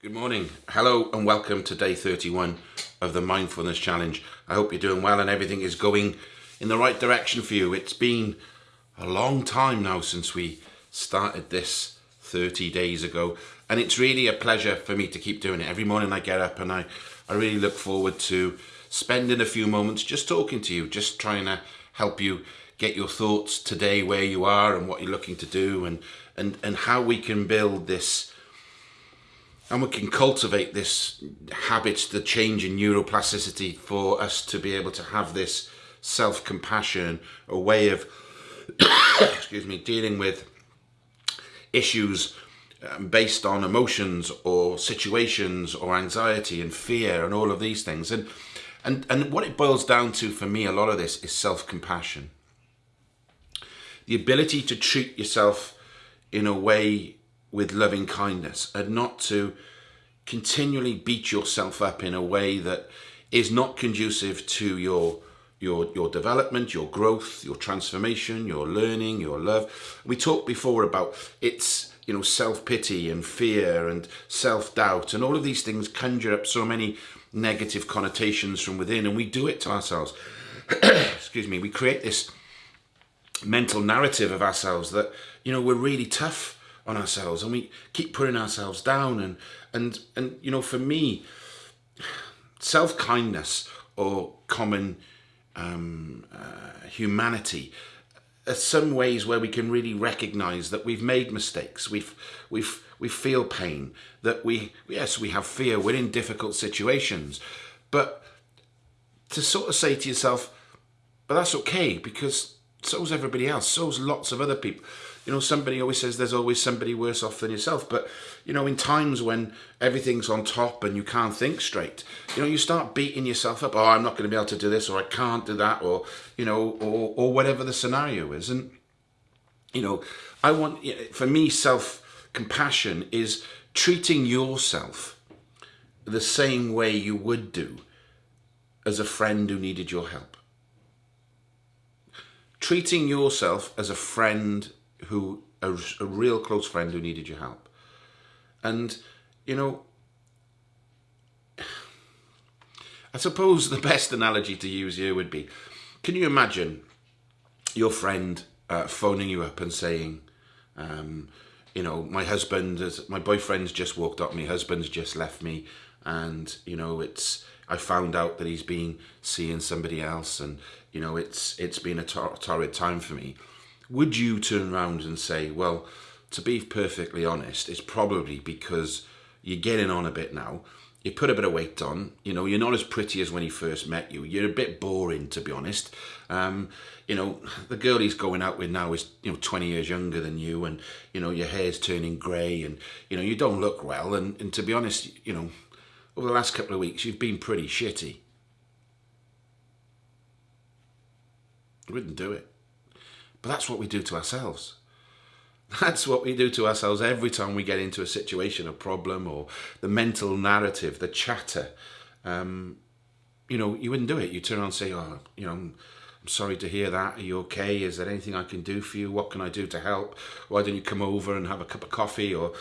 Good morning. Hello and welcome to day 31 of the Mindfulness Challenge. I hope you're doing well and everything is going in the right direction for you. It's been a long time now since we started this 30 days ago and it's really a pleasure for me to keep doing it. Every morning I get up and I, I really look forward to spending a few moments just talking to you, just trying to help you get your thoughts today where you are and what you're looking to do and, and, and how we can build this and we can cultivate this habit, the change in neuroplasticity for us to be able to have this self-compassion, a way of, excuse me, dealing with issues um, based on emotions or situations or anxiety and fear and all of these things. And, and, and what it boils down to for me, a lot of this is self-compassion. The ability to treat yourself in a way with loving kindness and not to continually beat yourself up in a way that is not conducive to your your your development, your growth, your transformation, your learning, your love. We talked before about it's you know self-pity and fear and self-doubt and all of these things conjure up so many negative connotations from within and we do it to ourselves. Excuse me, we create this mental narrative of ourselves that you know we're really tough on ourselves and we keep putting ourselves down and and and you know for me self-kindness or common um, uh, humanity are some ways where we can really recognize that we've made mistakes we've we've we feel pain that we yes we have fear we're in difficult situations but to sort of say to yourself but that's okay because so's everybody else so's lots of other people you know, somebody always says there's always somebody worse off than yourself. But, you know, in times when everything's on top and you can't think straight, you know, you start beating yourself up. Oh, I'm not going to be able to do this or I can't do that or, you know, or, or whatever the scenario is. And, you know, I want, for me, self-compassion is treating yourself the same way you would do as a friend who needed your help. Treating yourself as a friend who a, a real close friend who needed your help. And, you know, I suppose the best analogy to use here would be, can you imagine your friend uh, phoning you up and saying, um, you know, my husband, my boyfriend's just walked up, my husband's just left me, and, you know, it's, I found out that he's been seeing somebody else, and, you know, it's, it's been a tor torrid time for me would you turn around and say, well, to be perfectly honest, it's probably because you're getting on a bit now. You put a bit of weight on. You know, you're not as pretty as when he first met you. You're a bit boring, to be honest. Um, you know, the girl he's going out with now is, you know, 20 years younger than you and, you know, your hair's turning grey and, you know, you don't look well. And, and to be honest, you know, over the last couple of weeks, you've been pretty shitty. I wouldn't do it. But that's what we do to ourselves. That's what we do to ourselves every time we get into a situation, a problem, or the mental narrative, the chatter. Um, you know, you wouldn't do it. You turn around and say, oh, you know, I'm sorry to hear that. Are you okay? Is there anything I can do for you? What can I do to help? Why don't you come over and have a cup of coffee or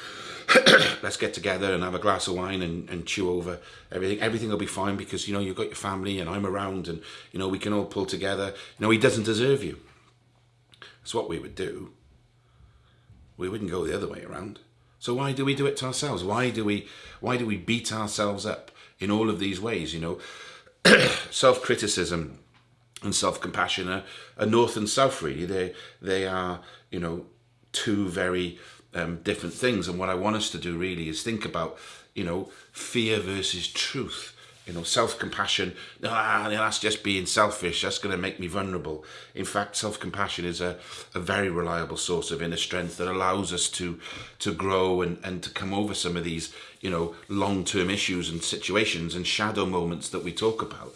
let's get together and have a glass of wine and, and chew over everything. Everything will be fine because, you know, you've got your family and I'm around and, you know, we can all pull together. You know, he doesn't deserve you. That's what we would do. We wouldn't go the other way around. So why do we do it to ourselves? Why do we why do we beat ourselves up in all of these ways? You know, self-criticism and self-compassion are, are, north and south really. They they are you know two very um, different things. And what I want us to do really is think about you know fear versus truth you know, self-compassion, ah, that's just being selfish, that's going to make me vulnerable. In fact, self-compassion is a, a very reliable source of inner strength that allows us to to grow and, and to come over some of these, you know, long-term issues and situations and shadow moments that we talk about.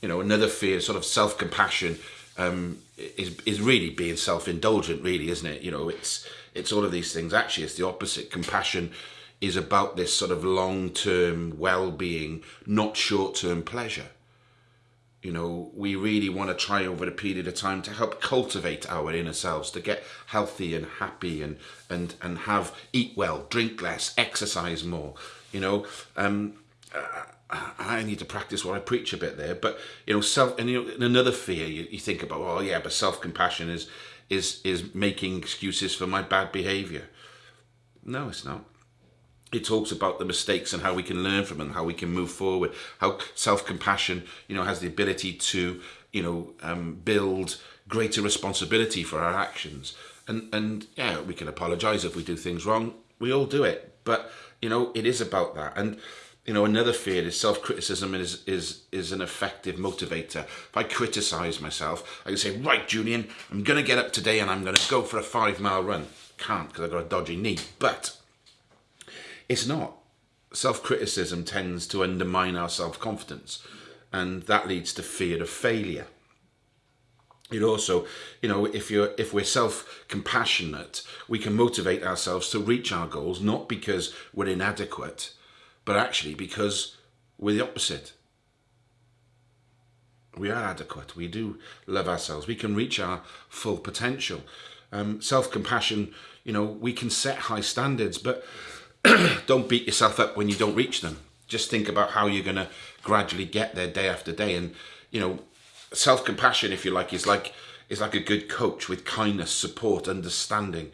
You know, another fear, sort of self-compassion, um, is, is really being self-indulgent, really, isn't it? You know, it's, it's all of these things. Actually, it's the opposite. Compassion is about this sort of long-term well-being, not short-term pleasure. You know, we really want to try over a period of time to help cultivate our inner selves, to get healthy and happy and, and, and have, eat well, drink less, exercise more, You know, um, I need to practice what I preach a bit there. But you know, self and you know, another fear you, you think about. Oh yeah, but self compassion is is is making excuses for my bad behaviour. No, it's not. It talks about the mistakes and how we can learn from them, how we can move forward, how self compassion, you know, has the ability to you know um, build greater responsibility for our actions. And and yeah, we can apologise if we do things wrong. We all do it, but you know, it is about that and you know, another fear is self-criticism is, is, is an effective motivator. If I criticize myself, I can say, right, Julian, I'm going to get up today and I'm going to go for a five mile run. Can't because I've got a dodgy knee. But it's not. Self-criticism tends to undermine our self-confidence and that leads to fear of failure. It also, you know, if you're if we're self-compassionate, we can motivate ourselves to reach our goals, not because we're inadequate, but actually because we're the opposite. We are adequate. We do love ourselves. We can reach our full potential. Um, self-compassion, you know, we can set high standards, but don't beat yourself up when you don't reach them. Just think about how you're going to gradually get there day after day. And, you know, self-compassion, if you like, is like, is like a good coach with kindness, support, understanding,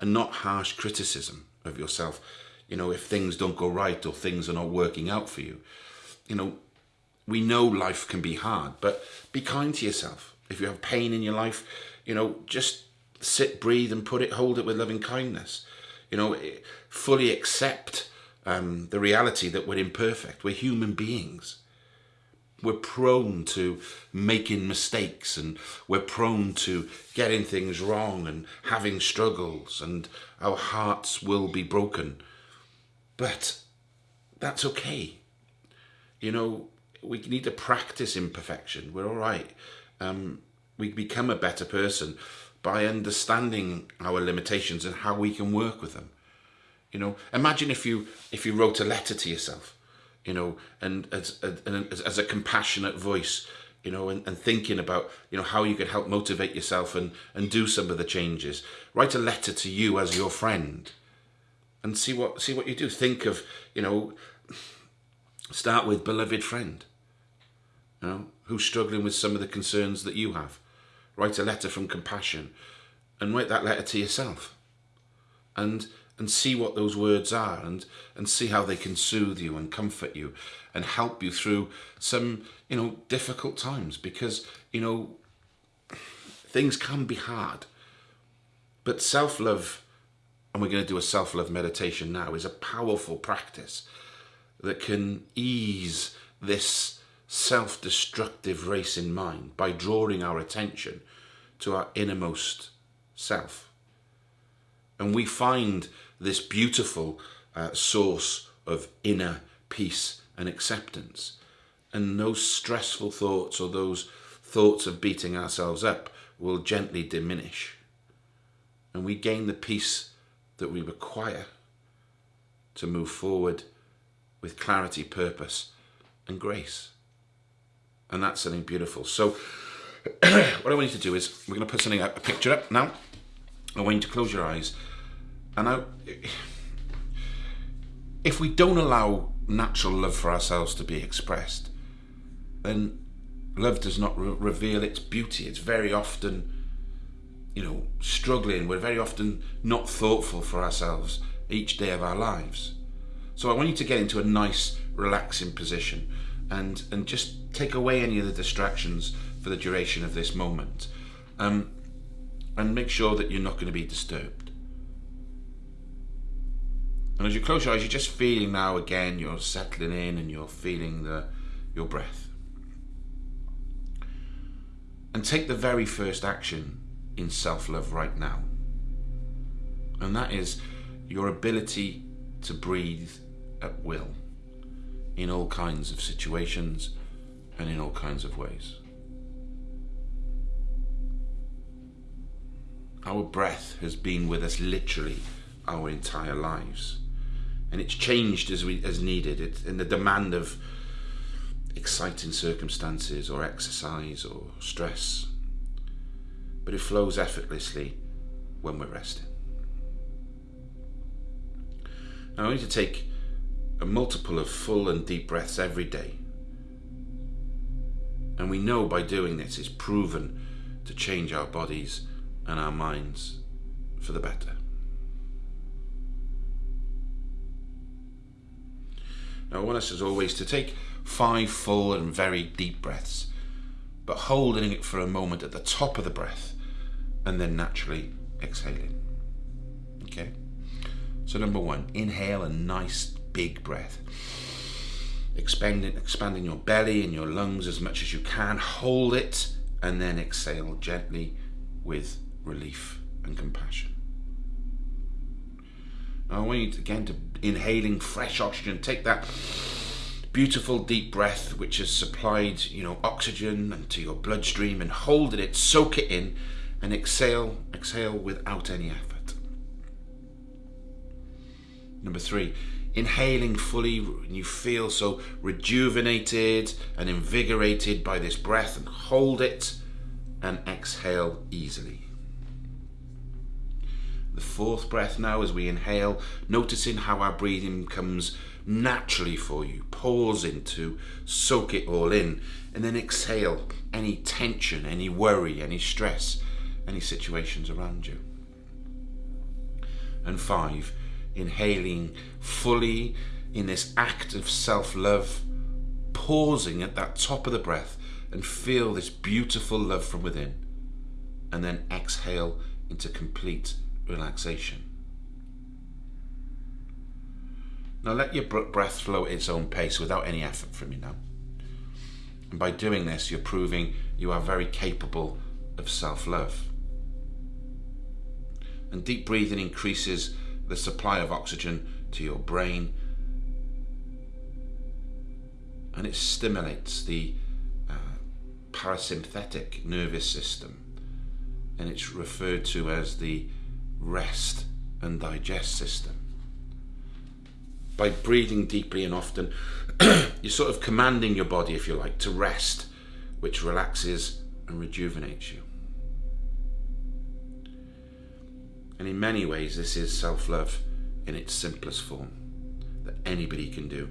and not harsh criticism of yourself you know, if things don't go right or things are not working out for you. You know, we know life can be hard, but be kind to yourself. If you have pain in your life, you know, just sit, breathe and put it, hold it with loving kindness. You know, fully accept um, the reality that we're imperfect. We're human beings. We're prone to making mistakes and we're prone to getting things wrong and having struggles and our hearts will be broken but that's okay. You know, we need to practice imperfection. We're all right. Um, we become a better person by understanding our limitations and how we can work with them. You know, imagine if you if you wrote a letter to yourself, you know, and as as, as a compassionate voice, you know, and, and thinking about, you know, how you could help motivate yourself and, and do some of the changes. Write a letter to you as your friend and see what see what you do. Think of you know, start with beloved friend. You know who's struggling with some of the concerns that you have. Write a letter from compassion, and write that letter to yourself, and and see what those words are, and and see how they can soothe you and comfort you, and help you through some you know difficult times because you know things can be hard, but self love and we're going to do a self-love meditation now, is a powerful practice that can ease this self-destructive race in mind by drawing our attention to our innermost self. And we find this beautiful uh, source of inner peace and acceptance. And those stressful thoughts or those thoughts of beating ourselves up will gently diminish. And we gain the peace that we require to move forward with clarity, purpose, and grace. And that's something beautiful. So, what I want you to do is we're going to put something up, a picture up now. I want you to close your eyes. And I, if we don't allow natural love for ourselves to be expressed, then love does not re reveal its beauty. It's very often you know, struggling. We're very often not thoughtful for ourselves each day of our lives. So I want you to get into a nice, relaxing position and, and just take away any of the distractions for the duration of this moment. Um, and make sure that you're not going to be disturbed. And as you close your eyes, you're just feeling now again, you're settling in and you're feeling the, your breath. And take the very first action in self love right now. And that is your ability to breathe at will in all kinds of situations and in all kinds of ways. Our breath has been with us literally our entire lives. And it's changed as we as needed. It's in the demand of exciting circumstances or exercise or stress but it flows effortlessly when we're resting. Now I need to take a multiple of full and deep breaths every day. And we know by doing this it's proven to change our bodies and our minds for the better. Now, I want us as always to take five full and very deep breaths, but holding it for a moment at the top of the breath and then naturally exhaling. Okay? So, number one, inhale a nice big breath. Expanding, expanding your belly and your lungs as much as you can. Hold it and then exhale gently with relief and compassion. I want you to, again to inhaling fresh oxygen. Take that beautiful deep breath, which has supplied you know oxygen into your bloodstream, and hold it, soak it in, and exhale. Exhale without any effort. Number three, inhaling fully, and you feel so rejuvenated and invigorated by this breath, and hold it, and exhale easily. The fourth breath now as we inhale, noticing how our breathing comes naturally for you. Pause into, soak it all in, and then exhale any tension, any worry, any stress, any situations around you. And five, inhaling fully in this act of self love, pausing at that top of the breath and feel this beautiful love from within, and then exhale into complete relaxation. Now let your breath flow at its own pace without any effort from you now. And by doing this, you're proving you are very capable of self love. And deep breathing increases the supply of oxygen to your brain and it stimulates the uh, parasympathetic nervous system and it's referred to as the rest and digest system. By breathing deeply and often, you're sort of commanding your body, if you like, to rest, which relaxes and rejuvenates you. And in many ways, this is self love in its simplest form that anybody can do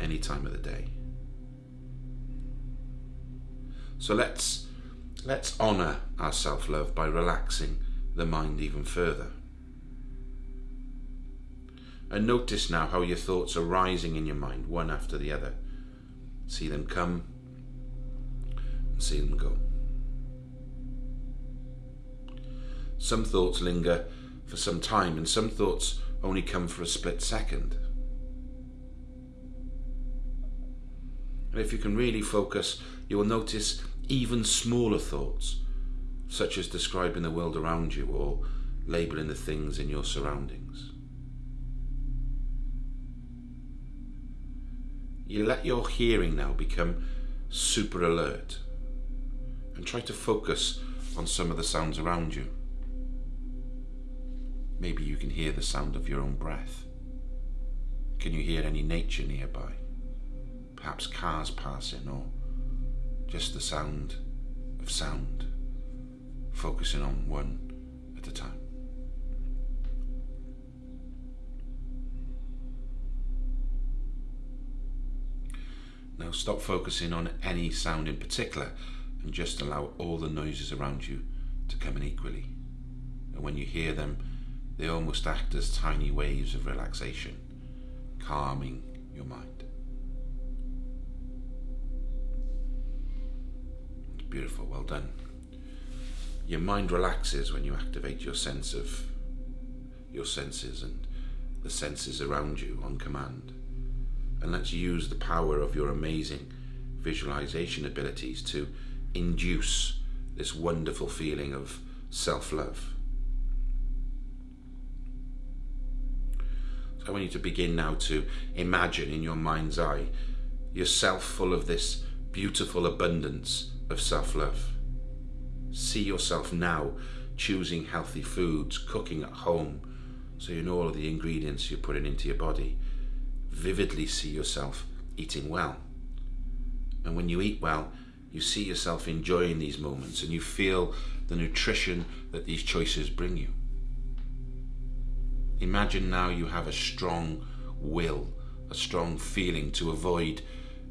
any time of the day. So let's let's honor our self-love by relaxing the mind even further. And notice now how your thoughts are rising in your mind, one after the other. See them come and see them go. Some thoughts linger for some time, and some thoughts only come for a split second. And if you can really focus, you will notice even smaller thoughts such as describing the world around you or labeling the things in your surroundings. You let your hearing now become super alert and try to focus on some of the sounds around you. Maybe you can hear the sound of your own breath. Can you hear any nature nearby? Perhaps cars passing or just the sound of sound focusing on one at a time. Now stop focusing on any sound in particular and just allow all the noises around you to come in equally. And when you hear them, they almost act as tiny waves of relaxation, calming your mind. Beautiful, well done your mind relaxes when you activate your sense of your senses and the senses around you on command. And let's use the power of your amazing visualization abilities to induce this wonderful feeling of self love. So I want you to begin now to imagine in your mind's eye yourself full of this beautiful abundance of self love see yourself now choosing healthy foods, cooking at home, so you know all of the ingredients you're putting into your body. Vividly see yourself eating well. And when you eat well, you see yourself enjoying these moments and you feel the nutrition that these choices bring you. Imagine now you have a strong will a strong feeling to avoid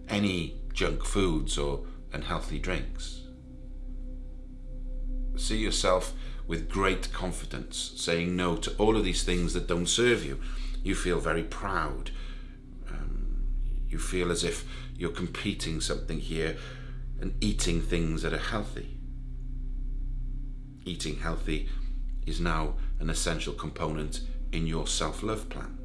any junk foods or unhealthy drinks. See yourself with great confidence saying no to all of these things that don't serve you. You feel very proud. Um, you feel as if you're competing something here and eating things that are healthy. Eating healthy is now an essential component in your self love plan.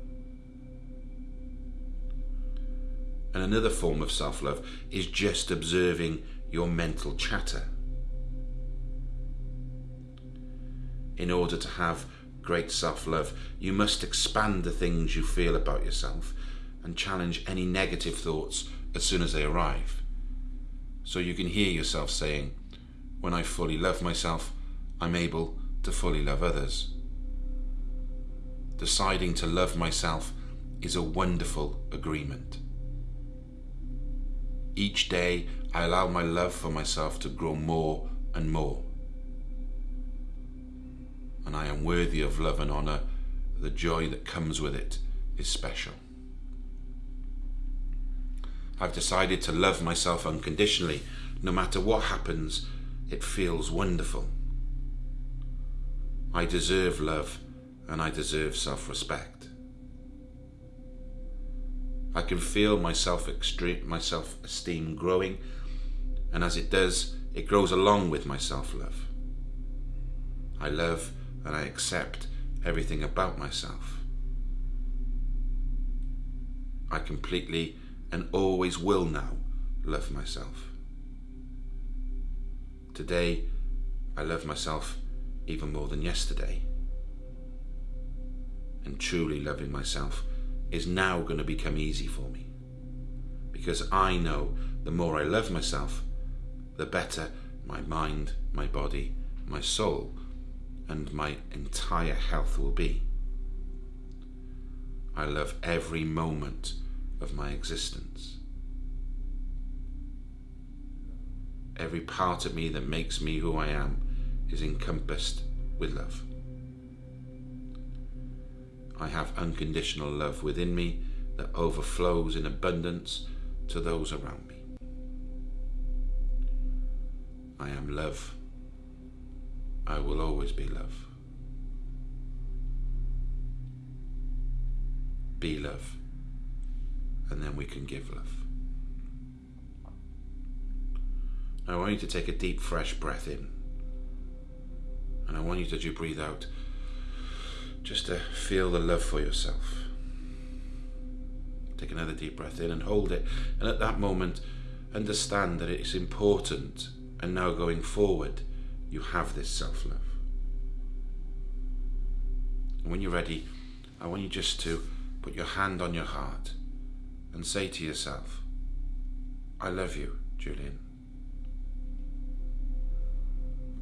And another form of self love is just observing your mental chatter. In order to have great self love, you must expand the things you feel about yourself and challenge any negative thoughts as soon as they arrive. So you can hear yourself saying, When I fully love myself, I'm able to fully love others. Deciding to love myself is a wonderful agreement. Each day, I allow my love for myself to grow more and more. And I am worthy of love and honour. The joy that comes with it is special. I've decided to love myself unconditionally. No matter what happens, it feels wonderful. I deserve love and I deserve self respect. I can feel my self my self esteem growing, and as it does, it grows along with my self love. I love and I accept everything about myself. I completely and always will now love myself. Today, I love myself even more than yesterday. And truly loving myself is now going to become easy for me. Because I know the more I love myself, the better my mind, my body, my soul, and my entire health will be. I love every moment of my existence. Every part of me that makes me who I am is encompassed with love. I have unconditional love within me that overflows in abundance to those around me. I am love. I will always be love. Be love. And then we can give love. I want you to take a deep, fresh breath in. And I want you to, you breathe out, just to feel the love for yourself. Take another deep breath in and hold it. And at that moment, understand that it's important. And now going forward, you have this self love. And when you're ready, I want you just to put your hand on your heart and say to yourself, I love you, Julian.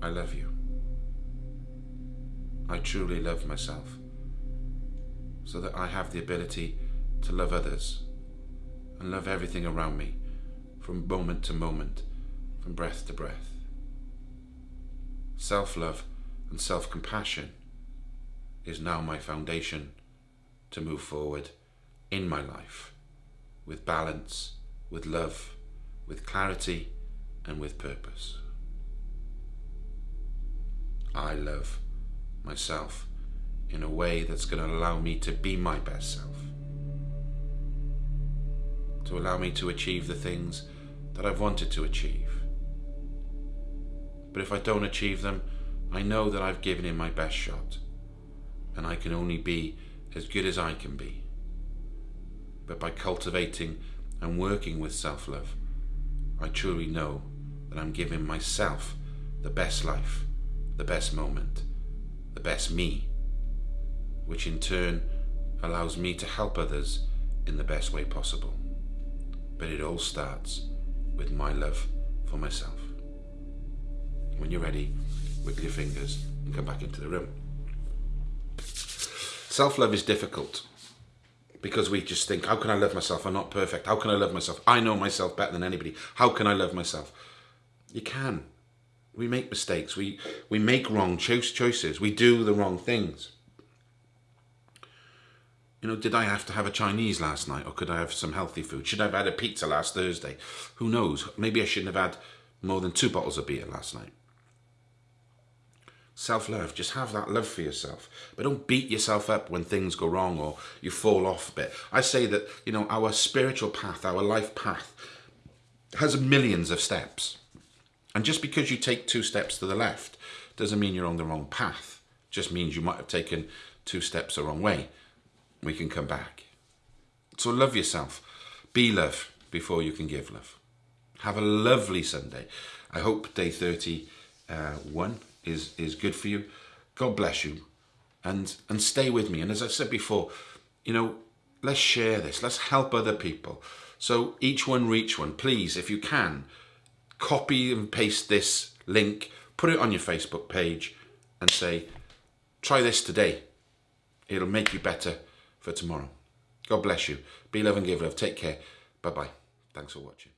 I love you. I truly love myself so that I have the ability to love others and love everything around me from moment to moment, from breath to breath. Self love and self compassion is now my foundation to move forward in my life with balance, with love, with clarity, and with purpose. I love myself in a way that's going to allow me to be my best self. To allow me to achieve the things that I've wanted to achieve. But if I don't achieve them, I know that I've given it my best shot. And I can only be as good as I can be. But by cultivating and working with self love, I truly know that I'm giving myself the best life, the best moment, the best me, which in turn allows me to help others in the best way possible. But it all starts with my love for myself. When you're ready, wiggle your fingers and come back into the room. Self love is difficult because we just think, how can I love myself? I'm not perfect. How can I love myself? I know myself better than anybody. How can I love myself? You can. We make mistakes. We, we make wrong cho- choices. We do the wrong things. You know, did I have to have a Chinese last night or could I have some healthy food? Should I have had a pizza last Thursday? Who knows? Maybe I shouldn't have had more than two bottles of beer last night. Self-love, just have that love for yourself. But don't beat yourself up when things go wrong or you fall off a bit. I say that, you know, our spiritual path, our life path has millions of steps. And just because you take two steps to the left doesn't mean you're on the wrong path. It just means you might have taken two steps the wrong way. We can come back. So love yourself. Be love before you can give love. Have a lovely Sunday. I hope day 31 uh, is, is good for you. God bless you. And, and stay with me. And as I said before, you know, let's share this. Let's help other people. So each one reach one. Please, if you can, copy and paste this link, put it on your Facebook page and say, try this today. It'll make you better for tomorrow. God bless you. Be love and give love. Take care. Bye-bye. Thanks for watching.